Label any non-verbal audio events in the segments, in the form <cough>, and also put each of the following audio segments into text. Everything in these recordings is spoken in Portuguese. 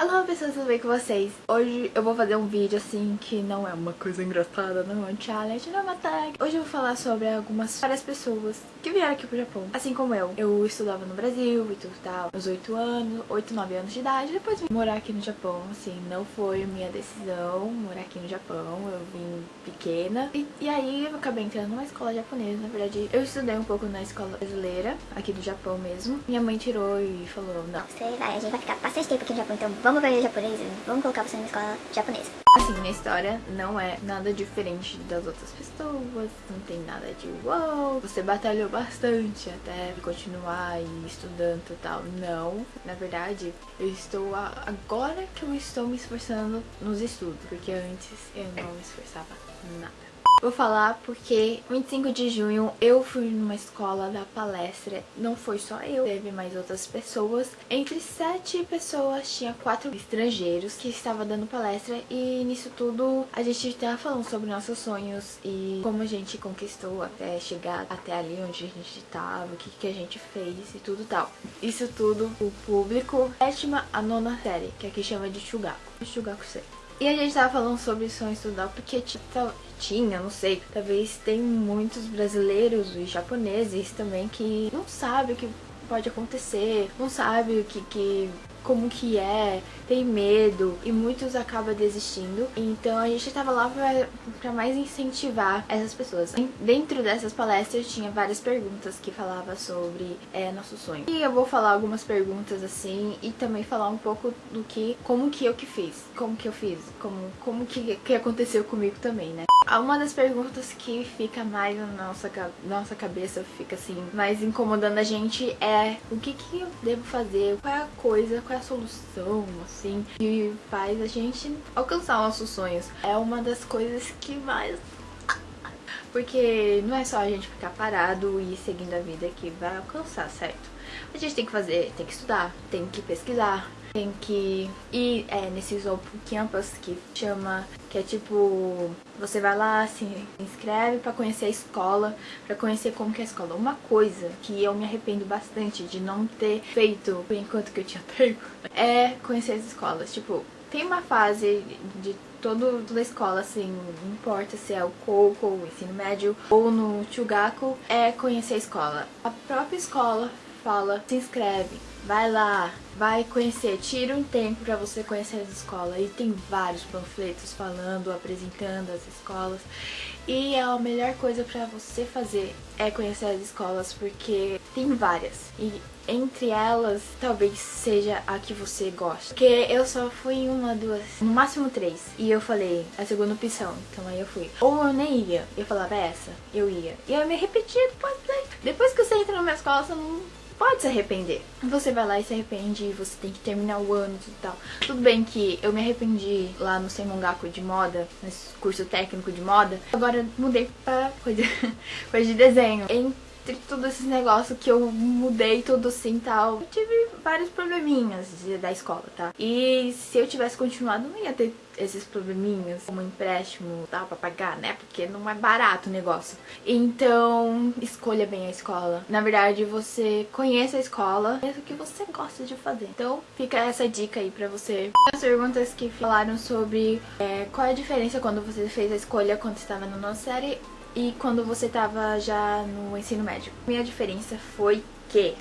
Olá pessoas, tudo bem com vocês? Hoje eu vou fazer um vídeo assim que não é uma coisa engraçada, não é um challenge, não é uma tag. Hoje eu vou falar sobre algumas várias pessoas que vieram aqui pro Japão. Assim como eu, eu estudava no Brasil e tudo tal Uns 8 anos, 8, 9 anos de idade. Depois vim morar aqui no Japão, assim, não foi minha decisão morar aqui no Japão. Eu vim pequena. E, e aí eu acabei entrando numa escola japonesa. Na verdade, eu estudei um pouco na escola brasileira, aqui do Japão mesmo. Minha mãe tirou e falou, não Você vai, a gente vai ficar bastante tempo aqui no Japão, então vamos aprender japonês, vamos colocar você numa escola japonesa. Assim, minha história não é nada diferente das outras pessoas, não tem nada de uau, você batalhou bastante até continuar e estudando e tal. Não, na verdade, eu estou, agora que eu estou me esforçando nos estudos, porque antes eu não me esforçava nada. Vou falar porque 25 de junho eu fui numa escola da palestra, não foi só eu, teve mais outras pessoas. Entre sete pessoas tinha quatro estrangeiros que estavam dando palestra e nisso tudo a gente estava falando sobre nossos sonhos e como a gente conquistou até chegar até ali onde a gente estava, o que, que a gente fez e tudo tal. Isso tudo o público sétima a nona série, que aqui chama de Shugaku. Shugaku sei. E a gente tava falando sobre sonho estudar porque tinha, não sei, talvez tem muitos brasileiros e japoneses também que não sabem o que pode acontecer, não sabe o que, que como que é, tem medo e muitos acabam desistindo. Então a gente tava lá pra mais incentivar essas pessoas. Dentro dessas palestras tinha várias perguntas que falava sobre é, nosso sonho. E eu vou falar algumas perguntas assim e também falar um pouco do que, como que eu que fiz, como que eu fiz, como, como que, que aconteceu comigo também, né? Uma das perguntas que fica mais na nossa, nossa cabeça, fica assim, mais incomodando a gente é o que que eu devo fazer, qual é a coisa, qual é a solução, assim, que faz a gente alcançar nossos sonhos. É uma das coisas que mais <laughs> porque não é só a gente ficar parado e seguindo a vida que vai alcançar, certo? A gente tem que fazer, tem que estudar, tem que pesquisar, tem que ir é, nesses open campus que chama, que é tipo, você vai lá, se inscreve para conhecer a escola, para conhecer como que é a escola. Uma coisa que eu me arrependo bastante de não ter feito enquanto que eu tinha <laughs> tempo é conhecer as escolas. Tipo, tem uma fase de todo, toda a escola, assim, não importa se é o Coco, o ensino médio ou no Chugaku, é conhecer a escola. A própria escola fala, se inscreve, vai lá, vai conhecer, tira um tempo para você conhecer as escolas. E tem vários panfletos falando, apresentando as escolas. E a melhor coisa para você fazer é conhecer as escolas, porque tem várias. E entre elas, talvez seja a que você gosta. Porque eu só fui em uma, duas, no máximo três. E eu falei, a segunda opção. Então aí eu fui. Ou eu nem ia. Eu falava essa, eu ia. E eu me repetia depois. Depois que você entra numa escola, você não pode se arrepender. Você vai lá e se arrepende, você tem que terminar o ano e tal. Tudo bem que eu me arrependi lá no Seimongaku de moda, nesse curso técnico de moda. Agora mudei pra coisa, <laughs> coisa de desenho. Entre todos esses negócios que eu mudei tudo assim tal, eu tive vários probleminhas da escola, tá? E se eu tivesse continuado, não ia ter esses probleminhas, como empréstimo tal, pra pagar, né? Porque não é barato o negócio. Então, escolha bem a escola. Na verdade, você conheça a escola, conheça o que você gosta de fazer. Então, fica essa dica aí pra você. As perguntas que falaram sobre é, qual é a diferença quando você fez a escolha quando estava na nossa série e quando você estava já no ensino médio. Minha diferença foi que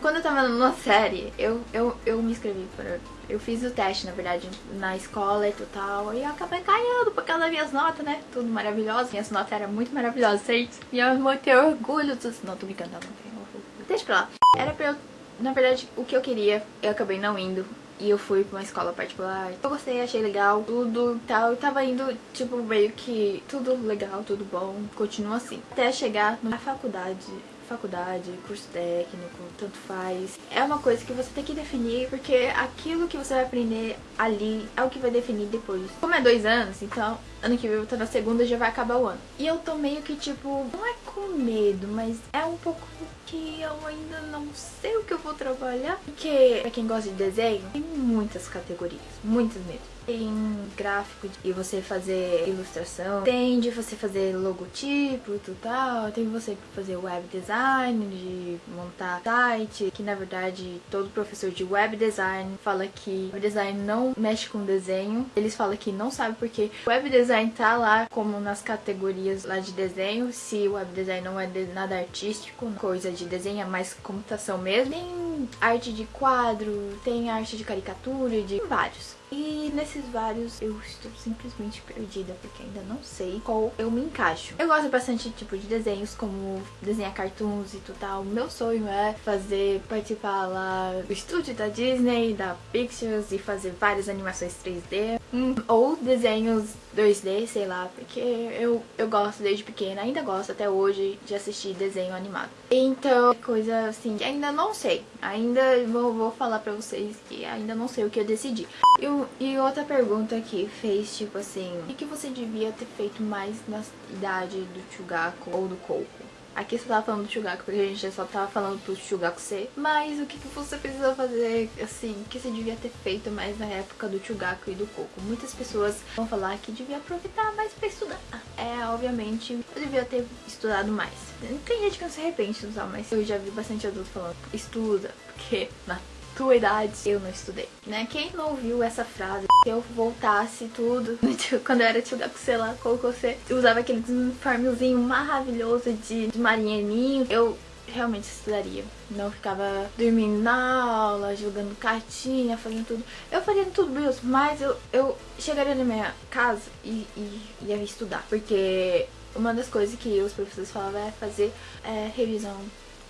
quando eu tava numa <laughs> série, eu, eu, eu me inscrevi para. Eu fiz o teste, na verdade, na escola e tal. E eu acabei caindo por causa das minhas notas, né? Tudo maravilhoso. Minhas notas eram muito maravilhosas, certo? E eu vou ter orgulho dos. Não, tô brincando, não orgulho. Deixa pra lá. Era pra eu. Na verdade, o que eu queria, eu acabei não indo. E eu fui pra uma escola particular. Eu gostei, achei legal, tudo tal. Eu tava indo, tipo, meio que tudo legal, tudo bom. Continua assim. Até chegar na faculdade faculdade, curso técnico, tanto faz. É uma coisa que você tem que definir, porque aquilo que você vai aprender ali é o que vai definir depois. Como é dois anos, então ano que vem eu tô na segunda já vai acabar o ano. E eu tô meio que tipo, não é com medo, mas é um pouco que eu ainda não sei o que eu vou trabalhar. Porque, pra quem gosta de desenho, tem muitas categorias, muitas mesmo. Tem gráfico e você fazer ilustração, tem de você fazer logotipo e tal, tem você fazer web design, de montar site, que na verdade todo professor de web design fala que web design não mexe com desenho. Eles falam que não sabe porque web design tá lá como nas categorias lá de desenho, se web design não é nada artístico, coisa de desenho, é mais computação mesmo. Tem arte de quadro, tem arte de caricatura, de vários. E nesses vários eu estou simplesmente perdida, porque ainda não sei qual eu me encaixo. Eu gosto bastante tipo de desenhos, como desenhar cartoons e tal. Meu sonho é fazer, participar lá do estúdio da Disney, da Pictures e fazer várias animações 3D. Hum, ou desenhos 2D, sei lá, porque eu, eu gosto desde pequena, ainda gosto até hoje de assistir desenho animado. Então, coisa assim, ainda não sei. Ainda vou, vou falar pra vocês que ainda não sei o que eu decidi. E outra pergunta que fez, tipo assim, o que você devia ter feito mais na idade do Chugaku ou do Coco? Aqui você tava falando do Chugaku, porque a gente só tava falando pro Chugaku ser. Mas o que, que você precisa fazer, assim, que você devia ter feito mais na época do Chugaku e do Coco? Muitas pessoas vão falar que devia aproveitar mais pra estudar. É, obviamente, eu devia ter estudado mais. Tem gente que não se arrepende de usar, mas eu já vi bastante adulto falando, estuda, porque na tua idade, eu não estudei, né? Quem não ouviu essa frase, se eu voltasse tudo, <laughs> quando eu era tio sei lá, colocou você, usava aquele uniformezinho maravilhoso de, de marinheirinho, eu realmente estudaria. Não ficava dormindo na aula, jogando cartinha, fazendo tudo. Eu faria tudo mesmo, mas eu, eu chegaria na minha casa e, e ia estudar. Porque uma das coisas que os professores falavam é fazer é, revisão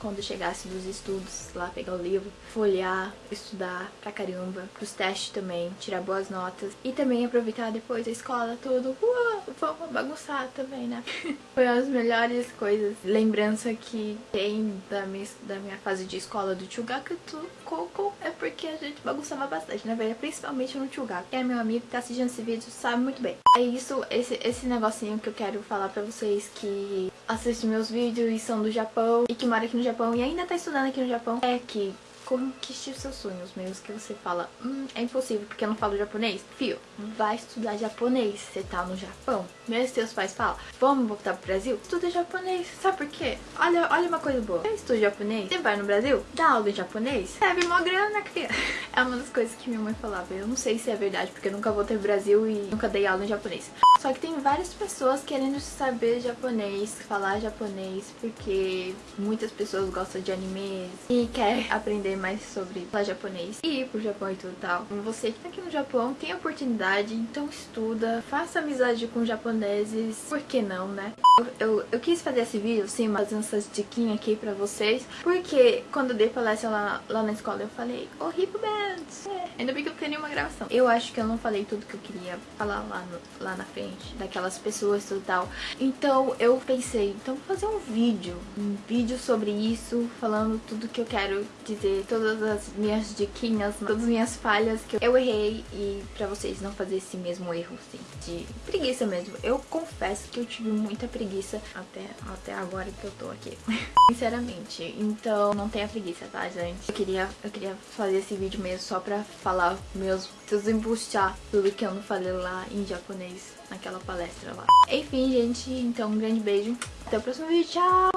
quando chegasse dos estudos, lá pegar o livro, folhear, estudar pra caramba, pros testes também, tirar boas notas e também aproveitar depois a escola tudo, uau, vamos bagunçar também, né? <laughs> Foi as melhores coisas, lembrança que tem da minha, da minha fase de escola do Chugaku Coco é porque a gente bagunçava bastante, na verdade, principalmente no Chugaku. É meu amigo que tá assistindo esse vídeo sabe muito bem. É isso, esse, esse negocinho que eu quero falar pra vocês que assistem meus vídeos e são do Japão e que moram aqui no Japão e ainda tá estudando aqui no Japão. É que conquiste os seus sonhos, mesmo que você fala, hum, é impossível porque eu não falo japonês. Fio, vai estudar japonês, você tá no Japão. Mesmo seus pais falam, vamos voltar pro Brasil? Estuda japonês, sabe por quê? Olha, olha uma coisa boa, você estuda japonês, você vai no Brasil, dá aula de japonês, recebe uma grana, criança. <laughs> É uma das coisas que minha mãe falava, eu não sei se é verdade, porque eu nunca voltei pro Brasil e nunca dei aula em japonês. Só que tem várias pessoas querendo saber japonês, falar japonês, porque muitas pessoas gostam de animes e querem aprender mais sobre falar japonês e ir pro Japão e tudo tal. Você que tá aqui no Japão tem oportunidade, então estuda, faça amizade com japoneses, por que não, né? Eu, eu, eu quis fazer esse vídeo, sim, fazendo essas diquinhas aqui pra vocês, porque quando eu dei palestra lá, lá na escola eu falei, oh, Hip Bands, é. ainda bem que eu tenho uma gravação. Eu acho que eu não falei tudo que eu queria falar lá, no, lá na frente, daquelas pessoas e tudo tal. Então eu pensei, então vou fazer um vídeo, um vídeo sobre isso, falando tudo que eu quero dizer, todas as minhas diquinhas, todas as minhas falhas que eu errei e pra vocês não fazer esse mesmo erro, assim, de preguiça mesmo. Eu confesso que eu tive muita preguiça até, até agora que eu tô aqui. <laughs> Sinceramente, então não tenha preguiça, tá, gente? Eu queria, eu queria fazer esse vídeo mesmo só pra falar meus, desembuchar tudo que eu não falei lá em japonês naquela palestra lá. Enfim, gente, então um grande beijo. Até o próximo vídeo. Tchau!